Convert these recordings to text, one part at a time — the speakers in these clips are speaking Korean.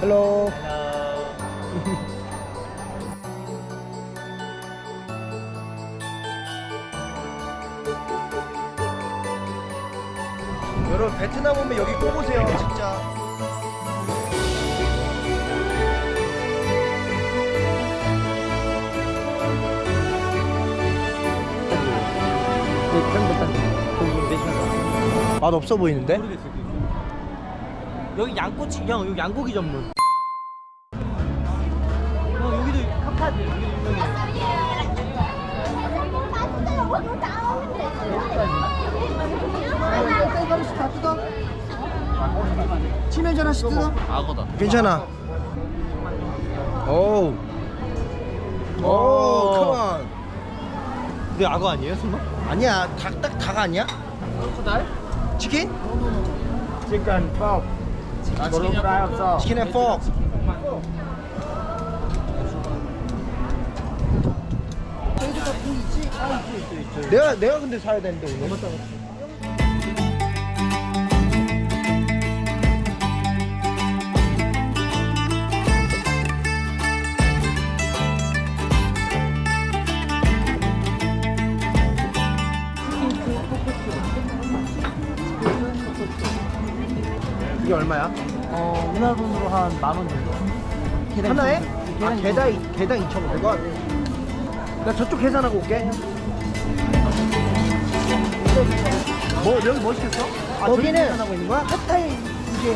헬로 여러분 베트남 오면 여기 꼭 오세요 진짜. 맛 없어 보이는데? 여기 양꼬치 형 여기 양고기 전문 형 여기도 카파드 여기도 유명해 치면 하나씩 뜯어 악어다 괜찮아 오우 오 오. 컴온 근데 악어 아니에요 설마? 아니야 닭, 닭, 닭 아니야? 코달? 치킨? Chicken fry also chicken and pork 내가 내가 근데 사야 되는데 오늘 이게 얼마야? 어 우리나라 돈으로 한 만 원 정도 계단 하나에? 이- 아 계단 개당 개당 2,500원. 나 저쪽 계산하고 올게. 뭐 여기 뭐 시켰어? 아, 저기 거기는- 계산하고 있는 거야? 핫타이 이게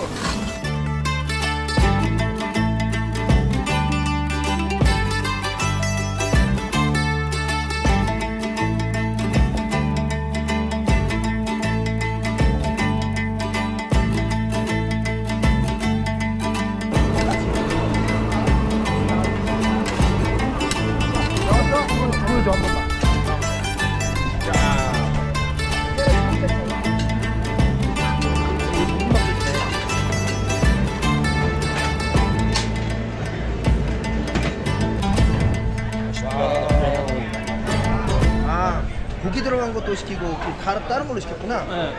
것도 시키고 그 다- 다른 걸로 시켰구나. 네.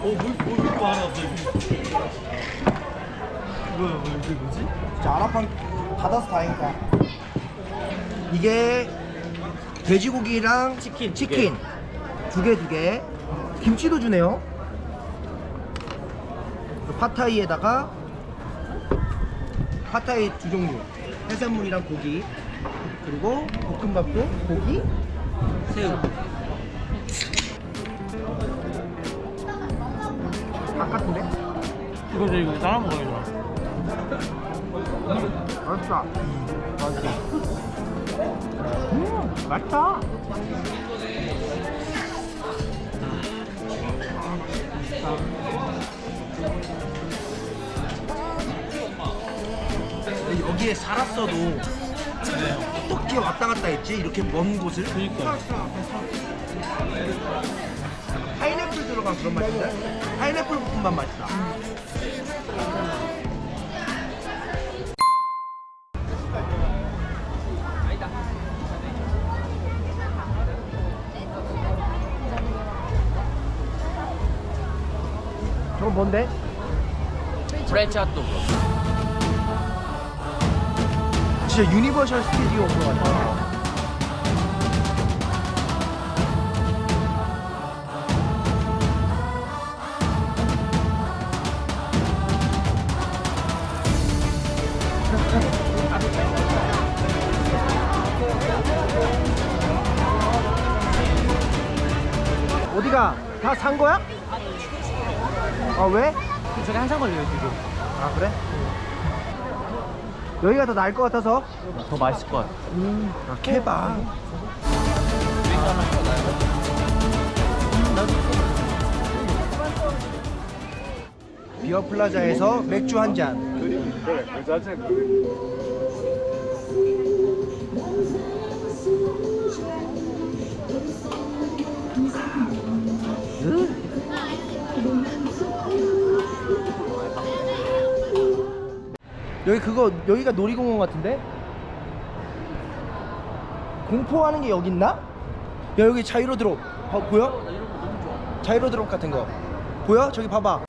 어물물 이렇게 많아 갑자기 뭐야 뭐 이게 뭐지? 진짜 아랍판 닫아서 다행이다. 이게 돼지고기랑 치킨 치킨 두 개 두 개. 김치도 주네요. 그리고 팟타이에다가 팟타이 두 종류. 해산물이랑 고기. 그리고 볶음밥도 고기. 새우 닭 같은데? 이거 저 이거 따라 먹어야죠 맛있다. 맛있어 음, 맛있다. 여기에 살았어도 어떻게 왔다 갔다 했지? 이렇게 먼 곳을? 그니까 파인애플 들어간 그런 맛인데? 파인애플 볶음밥 맛이다. 저건 뭔데? 프렌치 핫도그 진짜 유니버셜 스튜디오 온것 같아. 어디가? 다 산 거야? 아 왜? 저게 한참 걸려요 지금 아 그래? 여기가 더 나을 것 같아서 더 맛있을 것 같아 아 케밥 비어 플라자에서 맥주 한 잔. 여기 그거 여기가 놀이공원 같은데? 공포하는 게 여기 있나? 야 여기 자이로 드롭 어, 보여? 자이로 드롭 같은 거 보여? 저기 봐봐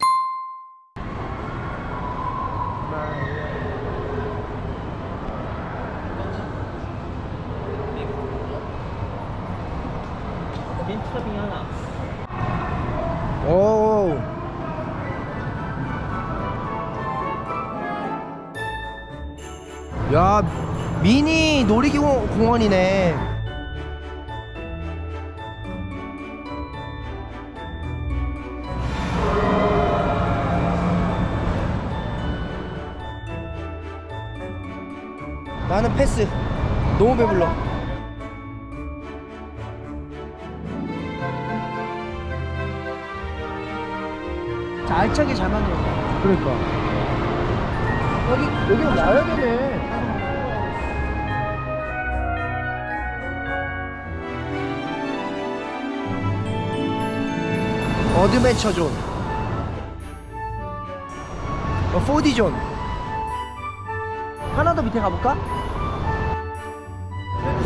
하나. 오. 야, 미니 놀이공원이네. 나는 패스. 너무 배불러. 자, 알차게 잘 만들었네. 그러니까. 여기, 여기는 와야 되네. 어드벤처 존. 어, 4D 존. 하나 더 밑에 가볼까?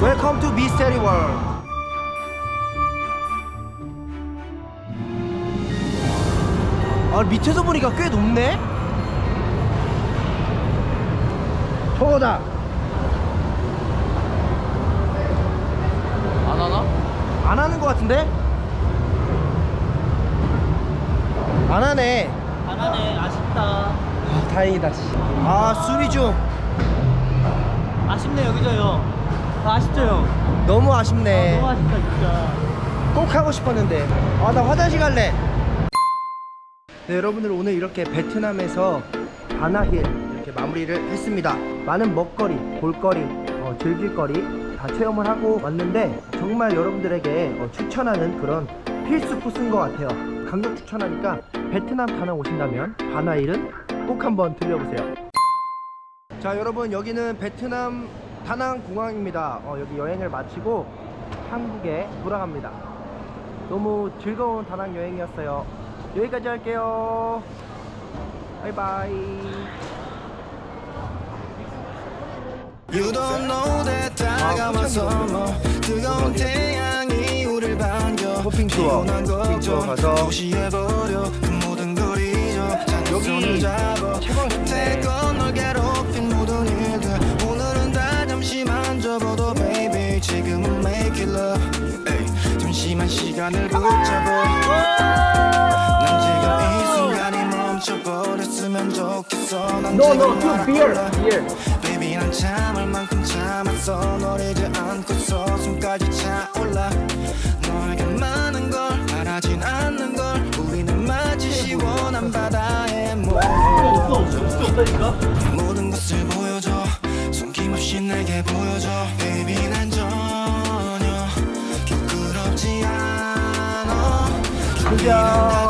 웰컴 투 미스테리 월드. 아 밑에서 보니까 꽤 높네 저거다 안 하나? 안 하는 것 같은데? 안 하네 안 하네. 아쉽다. 아, 다행이다 씨. 아 수리 중 아쉽네 여기죠 형. 아, 아쉽죠 형. 너무 아쉽네 너무 아쉽다 진짜. 꼭 하고 싶었는데 아 나 화장실 갈래 네 여러분들 오늘 이렇게 베트남에서 바나힐 이렇게 마무리를 했습니다 많은 먹거리 볼거리 어, 즐길거리 다 체험을 하고 왔는데 정말 여러분들에게 어, 추천하는 그런 필수 코스인 것 같아요. 강력 추천하니까 베트남 다낭 오신다면 바나힐은 꼭 한번 들려보세요. 자 여러분 여기는 베트남 다낭 공항입니다. 어, 여기 여행을 마치고 한국에 돌아갑니다. 너무 즐거운 다낭 여행이었어요. 여기까지 할게요. 바이바이. You don't know that 다가와서 뭐 뜨거운 태양이 우릴 반겨 호핑 투어, 호핑 투어 가서 그 여기 잠시만 시간을 붙잡아. 난 지금 이 순간이 멈춰버렸으면 좋겠어. 난 No, no, two beer, beer. Baby 난 참을 만큼 참았어. 널 잊지 않고서 숨까지 차올라. 너에게 많은 걸 바라진 않는 걸 우리는 마치 시원한 바다에 모여 모든 것을 보여줘. 숨김없이 내게 보여줘. Baby 난 전혀 부끄럽지 않아. 그죠